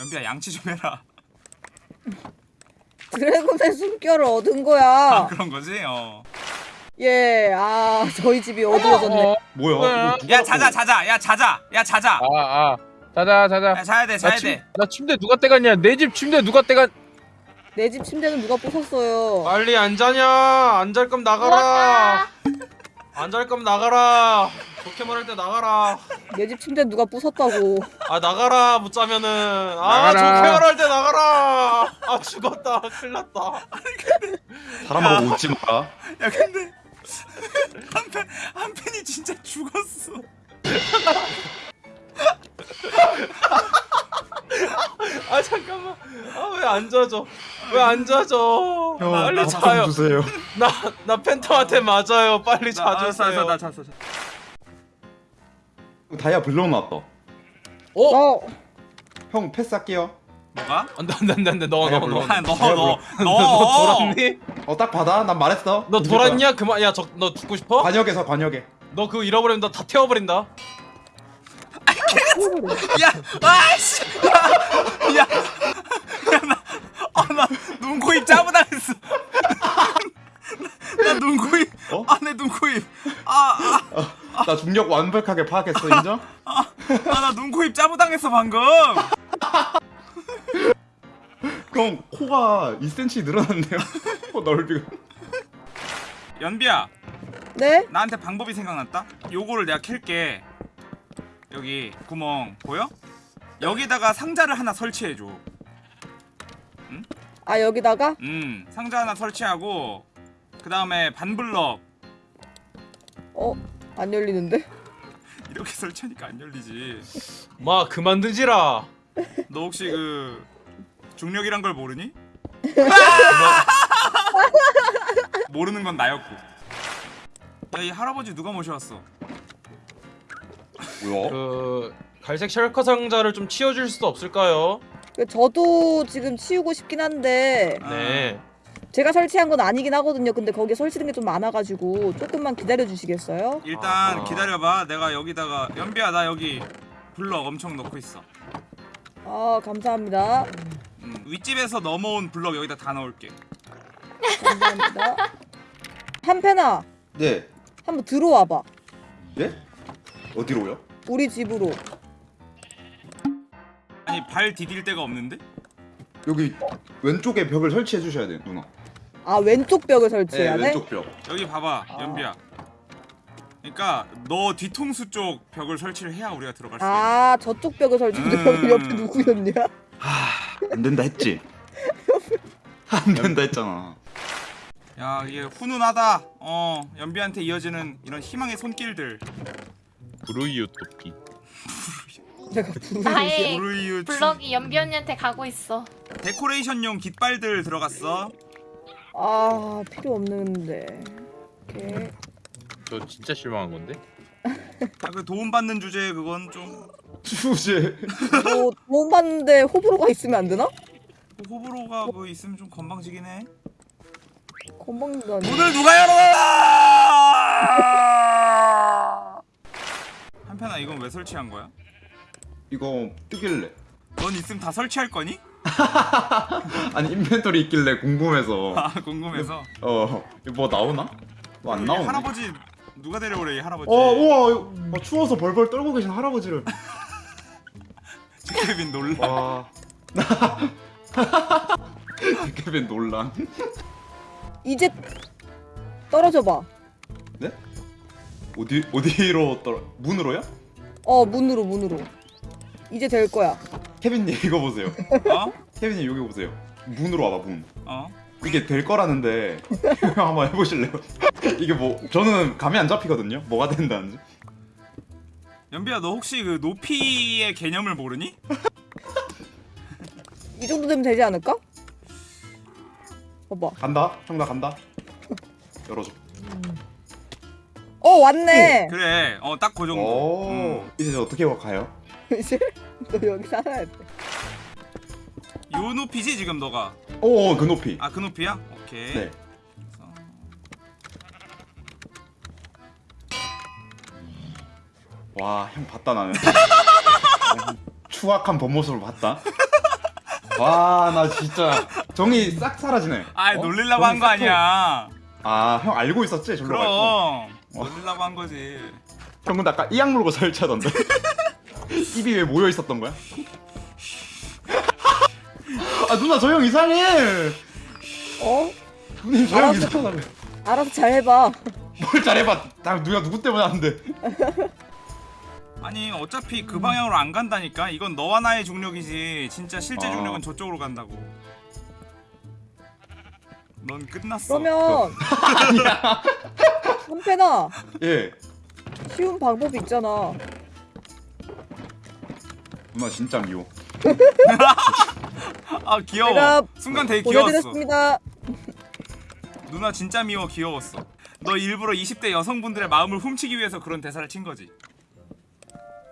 연비야 양치 좀 해라. 드래곤의 숨결을 얻은 아, 거야. 그런 거지? 어. 예, 아 저희 집이 어두워졌네. 어, 뭐야? 뭐야? 누가 야 자자 자자. 야 자자. 야 자자. 아, 아. 자자, 자자. 야 자야 돼 자야 나, 침, 돼. 나 침대 누가 떼갔냐? 내 집 침대 누가 떼갔? 내 집 침대는 누가 부쉈어요? 빨리 안 자냐? 안 잘 거면 나가라. 안 잘 거면 나가라. 좋게 말할 때 나가라. 내 집 침대 누가 부쉈다고? 아 나가라 못 자면은 아 나가라. 좋게 말할 때 나가라. 아 죽었다. 큰일 났다. 사람 보고 웃지 마라. 야 근데 한편 한편이 진짜 죽었어. 아 잠깐만. 아 왜 안 자죠? 왜 안 자죠? 형, 빨리 나 자요. 좀 주세요. 나 나 팬텀한테 맞아요. 빨리 나, 알았어, 자주세요. 나 잤어. 다이아 블록 나왔다. 어, 형 패스할게요. 뭐가? 안돼 안돼 안돼 안돼 너너 아니야, 너. 물론. 너 아니 너 내가 너너 너. 돌았니? 어딱 받아. 난 말했어. 너 돌았냐? 그만 야저너 죽고 싶어? 관역에서 관역에. 너 그거 잃어버리면 너다 태워버린다. 야, 아씨, 야, 야, 나, 아, 나 눈코입 짜부당했어. 나 눈코입, 어? 아, 내 눈코입, 아, 나 중력 완벽하게 파악했어 인정? 아, 아, 나 눈코입 짜부당했어 방금. 형 코가 2cm 늘어났네요. 코 넓이가. 연비야, 네? 나한테 방법이 생각났다. 요거를 내가 캘게. 여기 구멍 보여? 여기다가 상자를 하나 설치해줘. 아 여기다가 음, 상자 하나 설치하고 그 다음에 반블럭 어 안 열리는데? 이렇게 설치하니까 안 열리지. 마 그만 드지라. 너 혹시 그 중력이란 걸 모르니? 모르는 건 나였고. 야, 이 할아버지 누가 모셔왔어? 뭐야? 그 갈색 셜커 상자를 좀 치워줄 수도 없을까요? 그 저도 지금 치우고 싶긴 한데 네. 제가 설치한 건 아니긴 하거든요. 근데 거기에 설치된 게 좀 많아가지고 조금만 기다려 주시겠어요? 일단 아. 기다려봐. 내가 여기다가 연비야 나 여기 블럭 엄청 넣고 있어. 아 감사합니다. 음, 윗집에서 넘어온 블럭 여기다 다 넣을게. 감사합니다. 한패나 네. 한번 들어와봐. 네? 어디로요? 우리 집으로. 아니 발 디딜 데가 없는데? 여기 왼쪽에 벽을 설치해 주셔야 돼요 누나. 아 왼쪽 벽을 네 설치해야 돼? 왼쪽 벽. 여기 봐봐 아. 연비야. 그러니까 너 뒤통수 쪽 벽을 설치를 해야 우리가 들어갈 수 있는. 아 저쪽 벽을 설치하는데 음. 여기 옆에 누구였냐? 안 된다 했지. 안 된다 했잖아. 야 이게 훈훈하다. 어 연비한테 이어지는 이런 희망의 손길들. 브루이유 토피. 내가 나의 우르이유 블럭이 연비 언니한테 가고 있어. 데코레이션용 깃발들 들어갔어. 아 필요 없는데. 오케이. 저 진짜 실망한 건데? 아 그 도움 받는 주제 그건 좀 주제. 뭐 도움 받는데 호불호가 있으면 안 되나? 호불호가 뭐 있으면 좀 건방지긴 해. 건방지도 아니. 문을 누가 열어? 한편아 이건 왜 설치한 거야? 이거 뜨길래. 넌 있으면 다 설치할 거니? 아니 인벤토리 있길래 궁금해서. 아 궁금해서. 어. 이거 뭐 나오나? 뭐안이 나오네. 할아버지 누가 데려오래 이 할아버지. 어 우와 어, 추워서 벌벌 떨고 계신 할아버지를. 케빈 놀라. 와. 케빈 논란. 이제 떨어져 봐. 네? 어디 어디로 떨어? 문으로요? 어 문으로 문으로. 이제 될 거야. 케빈님 이거 보세요. 어? 케빈님 여기 보세요. 문으로 와봐 문. 어? 이게 될 거라는데 한번 해보실래요? 이게 뭐 저는 감이 안 잡히거든요. 뭐가 된다는지. 연비야 너 혹시 그 높이의 개념을 모르니? 이 정도 되면 되지 않을까? 봐봐. 간다. 형나 간다. 열어줘. 어 왔네. 그래. 어 딱 그 정도. 오. 음. 이제 저 어떻게 가요? 이제 너 여기 살아야 돼. 요 높이지 지금 너가. 오, 그 높이. 아 그 높이야? 오케이. 네. 와, 형 봤다 나는. 추악한 본 모습을 봤다. 와 나 진짜 정이 싹 사라지네. 아 어? 놀리려고 한 거 아니야. 아 형 알고 있었지 절로 갈 거. 그럼 놀리려고 한 거지. 형 근데 아까 이악 물고 설치하던데. 입이 왜 모여 있었던 거야? 아 누나 저 형 이상해. 어? 누님 저 형 알았어. 이상하네. 알아서 잘 해봐. 뭘 잘해봐. 나 누가 누구 때문에 하는데. 아니 어차피 그 방향으로 안 간다니까. 이건 너와 나의 중력이지. 진짜 실제 아. 중력은 저쪽으로 간다고. 넌 끝났어. 그러면 한패나 예. 쉬운 방법이 있잖아. 누나 진짜 미워. 아 귀여워. 순간 되게 귀여웠어. 누나 진짜 미워 귀여웠어. 너 일부러 20대 여성분들의 마음을 훔치기 위해서 그런 대사를 친 거지.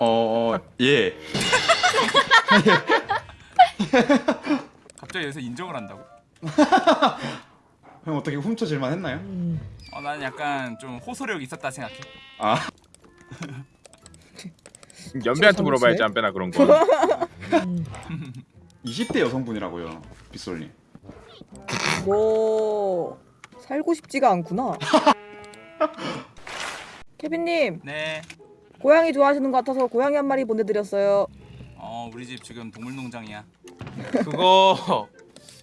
어, 어 예. 갑자기 여기서 인정을 한다고? 형 어떻게 훔쳐질만 했나요? 어, 나는 약간 좀 호소력 있었다 생각해. 아 연비한테 물어봐야지 안 빼나 그런 거 20대 여성분이라고요. 빗솔님. 뭐 살고 싶지가 않구나. 케빈님 네. 고양이 좋아하시는 것 같아서 고양이 한 마리 보내드렸어요. 어 우리 집 지금 동물농장이야. 그거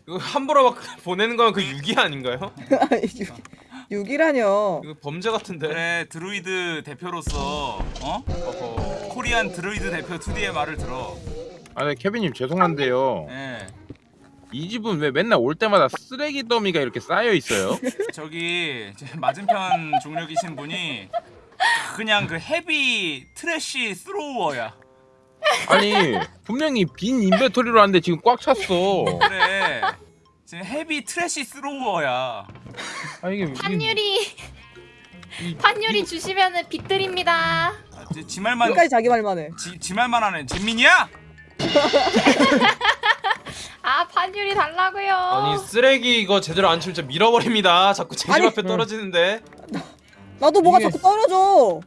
이거 함부로 막 보내는 건그 유기 아닌가요? 6이라뇨. 이거 범죄 같은데. 그래 드루이드 대표로서 어 어허. 코리안 드루이드 대표 2D의 말을 들어. 아니 케빈님 죄송한데요 예. 이 집은 왜 맨날 올 때마다 쓰레기 더미가 이렇게 쌓여 있어요? 저기 제 맞은편 중력이신 분이 그냥 그 heavy trash thrower야. 아니 분명히 빈 inventory로 왔는데 지금 꽉 찼어 그래. 지금 heavy trash thrower야. 아 이게 판유리 이- 판유리 주시면은 빚 드립니다. 아, 지, 지 말만 끝까지 자기 말만 해. 지, 지 말만 하는 진민이야? 아 판유리 달라고요. 아니 쓰레기 이거 제대로 안 치면 진짜 밀어버립니다. 자꾸 제집 아니. 앞에 떨어지는데. 나도 뭐가 이게- 자꾸 떨어져.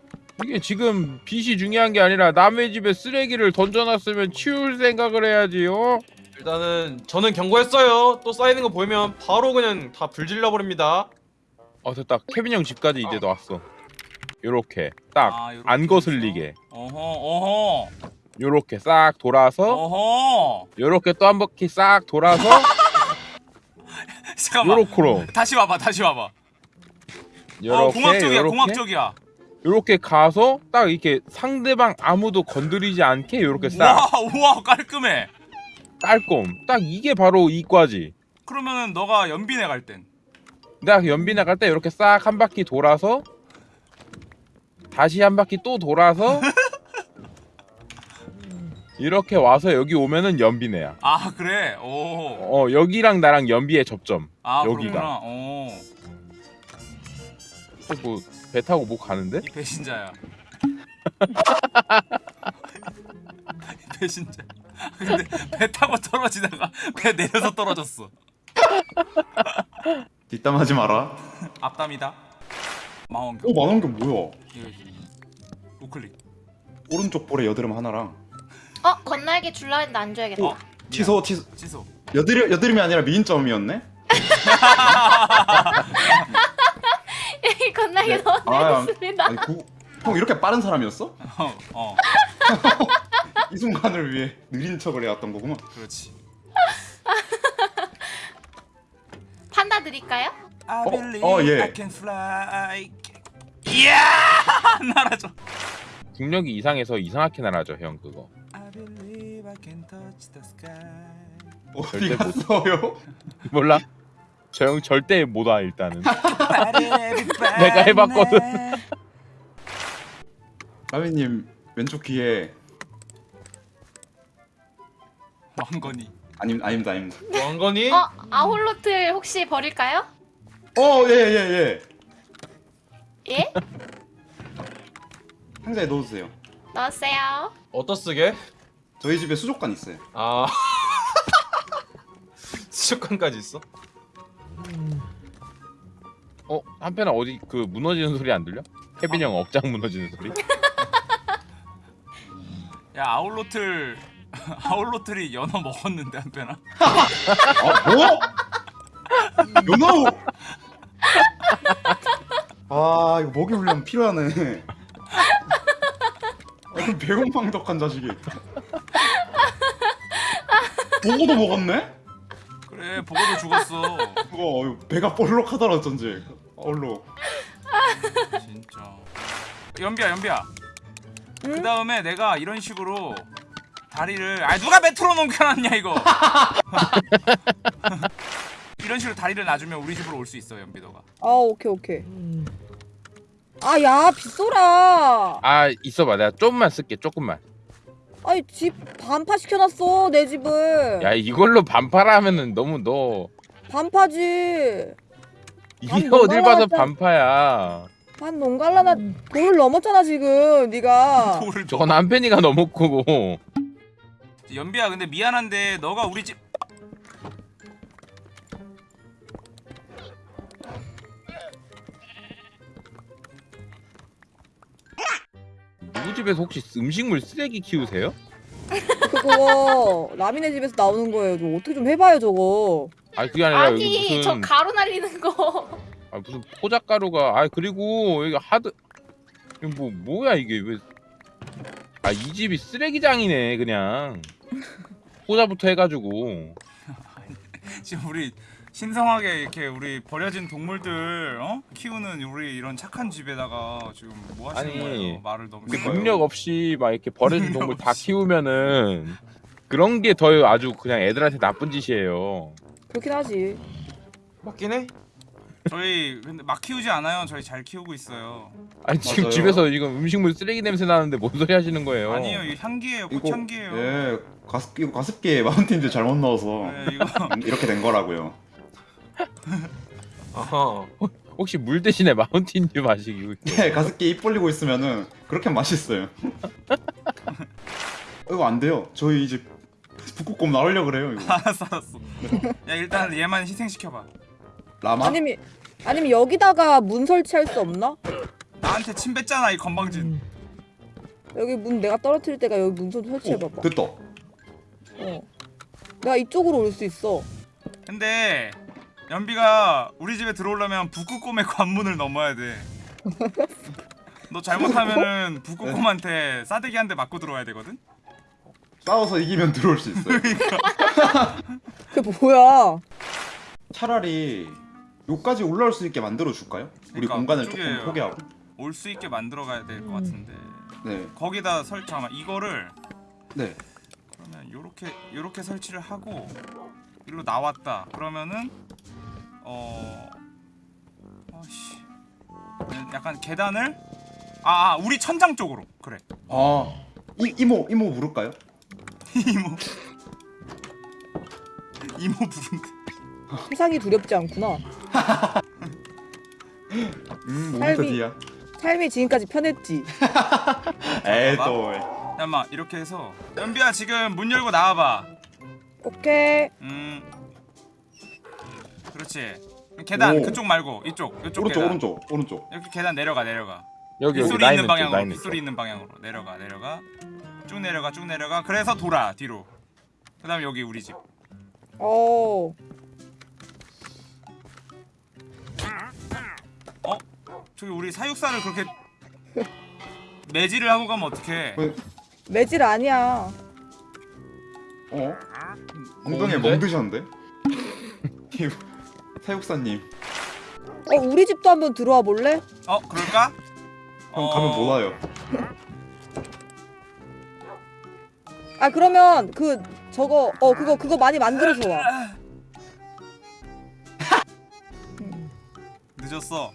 이게 지금 빚이 중요한 게 아니라 남의 집에 쓰레기를 던져놨으면 치울 생각을 해야지요 일단은 저는 경고했어요. 또 쌓이는 거 보이면 바로 그냥 다 불질러 버립니다. 어 됐다 케빈 형 집까지 이제 왔어 요렇게 딱 아, 요렇게 안 거슬리게 어허 어허 요렇게 싹 돌아서 어허. 요렇게 또 한 바퀴 싹 돌아서 잠깐만. 요렇게로 다시 와봐 다시 와봐. 어 요렇게 공학적이야 요렇게 공학적이야. 요렇게 가서 딱 이렇게 상대방 아무도 건드리지 않게 요렇게 싹 우와 깔끔해. 깔끔 딱 이게 바로 이과지 그러면은 너가 연빈에 갈 땐. 내가 연비 나갈 때 이렇게 싹 한 바퀴 돌아서 다시 한 바퀴 또 돌아서 이렇게 와서 여기 오면은 연비네야. 아 그래. 오. 어 여기랑 나랑 연비의 접점. 아 여기가. 그렇구나. 오. 뭐 배 타고 뭐 가는데? 이 배신자야. 이 배신자. 근데 배 타고 떨어지다가 배 내려서 떨어졌어. 뒷담하지 마라. 앞담이다. 망원경. 오 만원경 뭐야? 이거 우클릭. 오른쪽 볼에 여드름 하나랑 어 건날개 줄라 했는데 안 줘야겠다. 어? 취소 취소. 취소. 여드름 여드름이 아니라 미인점이었네. 건날개 네. 너무 아, 구, 형 이렇게 빠른 사람이었어? 어. 어. 이 순간을 위해 느린 척을 해왔던 거구만. 그렇지. 판다 드릴까요? I 어, believe 어, 예. I can fly. 이야! 날아줘. 중력이 이상해서 이상하게 날아져 형 그거. I believe I can touch the sky. 어디 갔어요? 몰라? 저 형 절대 못 와 일단은. 내가 내가 해봤거든. 라미님 왼쪽 귀에 왕건이. 아님 아닙니다 아닙니다. 왕건이 어 아홀로틀 혹시 버릴까요? 어예예 예, 예. 예? 상자에 넣어주세요. 넣었어요. 어떠 쓰게? 저희 집에 수족관 있어요. 아 수족관까지 있어? 어 한편아 어디 그 무너지는 소리 안 들려? 케빈 형 억장 무너지는 소리? 야 아울로틀 아울로트리 연어 먹었는데 한편아. 아 뭐? 연어우. 아 이거 먹이 훈련 필요하네. 아, 배은망덕한 자식이. 보고도 먹었네? 그래 보고도 죽었어. 그거 배가 볼록하더라 어쩐지. 얼로. 진짜. 연비야 연비야. 그 응? 다음에 내가 이런 식으로 다리를 아 누가 메트로 넘겨놨냐 이거. 이런 식으로 다리를 놔주면 우리 집으로 올 수 있어 연비 너가. 아 오케이 오케이. 아야 빗소라. 아 있어봐 내가 조금만 쓸게 조금만 아니 집 반파 시켜놨어 내 집을. 야 이걸로 반파라면은 너무 너 반파지. 이게 어딜 봐서 반파야 한 농갈라나 돌을 넘었잖아 지금 네가. 돌을 저건 한편이가 너무 크고 연비야 근데 미안한데 너가 우리 집 집에서 혹시 음식물 쓰레기 키우세요? 그거 라미네 집에서 나오는 거예요. 좀 어떻게 좀 해봐요 저거. 아니 그게 아니라 여기 아니 무슨 저 가루 날리는 거. 아, 무슨 포장가루가 아 그리고 여기 하드 이거 뭐 뭐야 이게 왜 아 이 집이 쓰레기장이네 그냥 포자부터 해가지고 지금 우리 신성하게 이렇게 우리 버려진 동물들 어? 키우는 우리 이런 착한 집에다가 지금 뭐 하시는 아니, 거예요? 말을 너무 그 그러니까요. 능력 없이 막 이렇게 버려진 동물 다. 키우면은 그런 게 더 아주 그냥 애들한테 나쁜 짓이에요. 그렇긴 하지. 맞긴 해. 저희 근데 막 키우지 않아요. 저희 잘 키우고 있어요. 아니 지금 맞아요. 집에서 지금 음식물 쓰레기 냄새 나는데 뭔 소리 하시는 거예요? 아니에요. 이 향기예요. 이거 꽃향기예요. 예 가습 이거 가습기에 마운틴즈 잘못 넣어서 네, 이거 이렇게 된 거라고요. 아하. 혹시 물 대신에 마운틴듀 마시고 있어요? 네 가습기 입 벌리고 있으면은 그렇게 맛있어요. 이거 안 돼요. 저희 이제 북극곰 나오려 그래요. 이거. 알았어 알았어. 야 일단 얘만 희생시켜봐. 라마? 아니면 아니면 여기다가 문 설치할 수 없나? 나한테 침 뱉잖아 이 건방진. 여기 문 내가 떨어뜨릴 때가 여기 문좀 오, 설치해봐봐. 됐다. 어. 내가 이쪽으로 올 수 있어. 근데 연비가 우리 집에 들어오려면 북극곰의 관문을 넘어야 돼. 너 잘못하면은 북극곰한테 싸대기 한 대 맞고 들어와야 되거든. 싸워서 이기면 들어올 수 있어요. 그게 뭐야? 차라리 요까지 올라올 수 있게 만들어 줄까요? 우리 그러니까 공간을 조금 포기하고. 올 수 있게 만들어 가야 될것 음. 같은데. 네, 거기다 설 잠깐 이거를 네. 그러면 요렇게 요렇게 설치를 하고 이리로 나왔다. 그러면은 어 어씨 약간 계단을 아, 아 우리 천장 쪽으로 그래 아, 이 이모 이모 부를까요? 이모 이모 부른데 세상이 두렵지 않구나. 음, 삶이-. 삶이 지금까지 편했지. 에이. 또. 잠깐만 이렇게 해서 연비야 지금 문 열고 나와봐 오케이. 음 그렇지 계단 오. 그쪽 말고 이쪽 이쪽 오른쪽 계단 오른쪽 오른쪽. 이렇게 계단 내려가 내려가 여기 여기 빗소리 라인 있는 방향으로 라인 빗소리. 있는 방향으로 내려가 내려가 쭉 내려가 쭉 내려가 그래서 돌아 뒤로 그 다음 에 여기 우리 집 어. 저기 우리 사육사를 그렇게 매질을 하고 가면 어떡해 왜? 매질 아니야. 어? 엉덩이에 뭔데? 멍 드셨는데? 이 사육사님. 어 우리 집도 한번 들어와 볼래? 어 그럴까? 형 가면 못 와요. 아 그러면 그 저거 어 그거 그거 많이 만들어서 와. 음. 늦었어